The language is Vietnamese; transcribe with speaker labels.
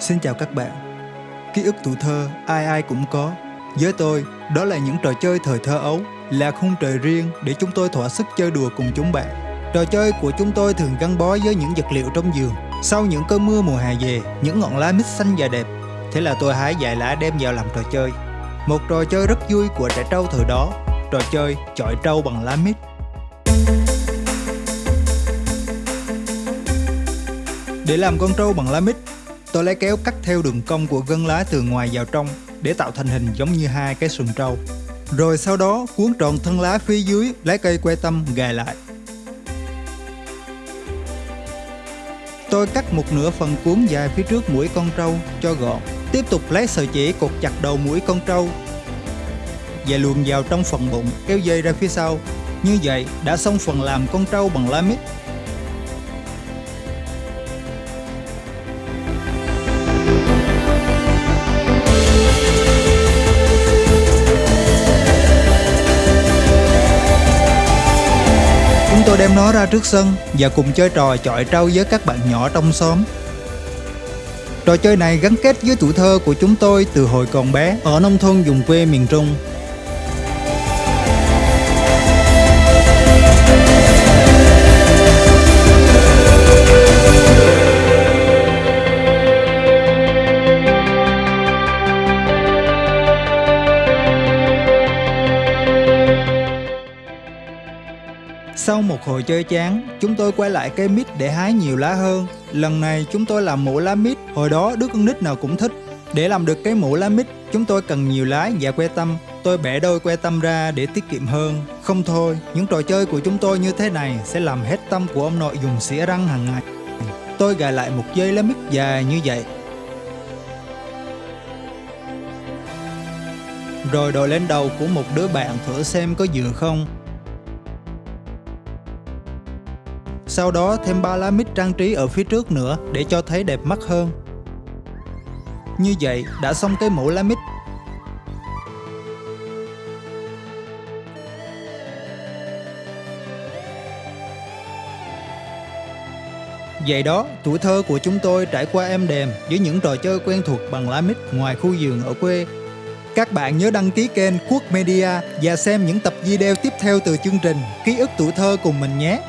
Speaker 1: Xin chào các bạn. Ký ức tuổi thơ ai ai cũng có. Với tôi, đó là những trò chơi thời thơ ấu, là khung trời riêng để chúng tôi thỏa sức chơi đùa cùng chúng bạn. Trò chơi của chúng tôi thường gắn bó với những vật liệu trong giường. Sau những cơn mưa mùa hè về, những ngọn lá mít xanh và đẹp. Thế là tôi hái vài lá đem vào làm trò chơi. Một trò chơi rất vui của trẻ trâu thời đó, trò chơi chọi trâu bằng lá mít. Để làm con trâu bằng lá mít, tôi lấy kéo cắt theo đường cong của gân lá từ ngoài vào trong để tạo thành hình giống như hai cái sừng trâu. Rồi sau đó, cuốn tròn thân lá phía dưới, lấy cây que tâm gài lại. Tôi cắt một nửa phần cuốn dài phía trước mũi con trâu cho gọn. Tiếp tục lấy sợi chỉ cột chặt đầu mũi con trâu và luồn vào trong phần bụng, kéo dây ra phía sau. Như vậy, đã xong phần làm con trâu bằng lá mít. Đem nó ra trước sân và cùng chơi trò chọi trâu với các bạn nhỏ trong xóm. Trò chơi này gắn kết với tuổi thơ của chúng tôi từ hồi còn bé ở nông thôn vùng quê miền Trung. Sau một hồi chơi chán, chúng tôi quay lại cây mít để hái nhiều lá hơn. Lần này chúng tôi làm mũ lá mít, hồi đó đứa con nít nào cũng thích. Để làm được cái mũ lá mít, chúng tôi cần nhiều lá và que tăm. Tôi bẻ đôi que tăm ra để tiết kiệm hơn. Không thôi, những trò chơi của chúng tôi như thế này sẽ làm hết tâm của ông nội dùng xỉa răng hàng ngày. Tôi gài lại một dây lá mít dài như vậy. Rồi đội lên đầu của một đứa bạn thử xem có vừa không. Sau đó thêm ba lá mít trang trí ở phía trước nữa để cho thấy đẹp mắt hơn. Như vậy đã xong cái mũ lá mít. Vậy đó, tuổi thơ của chúng tôi trải qua êm đềm với những trò chơi quen thuộc bằng lá mít ngoài khu vườn ở quê. Các bạn nhớ đăng ký kênh Quốc Media và xem những tập video tiếp theo từ chương trình Ký ức tuổi thơ cùng mình nhé.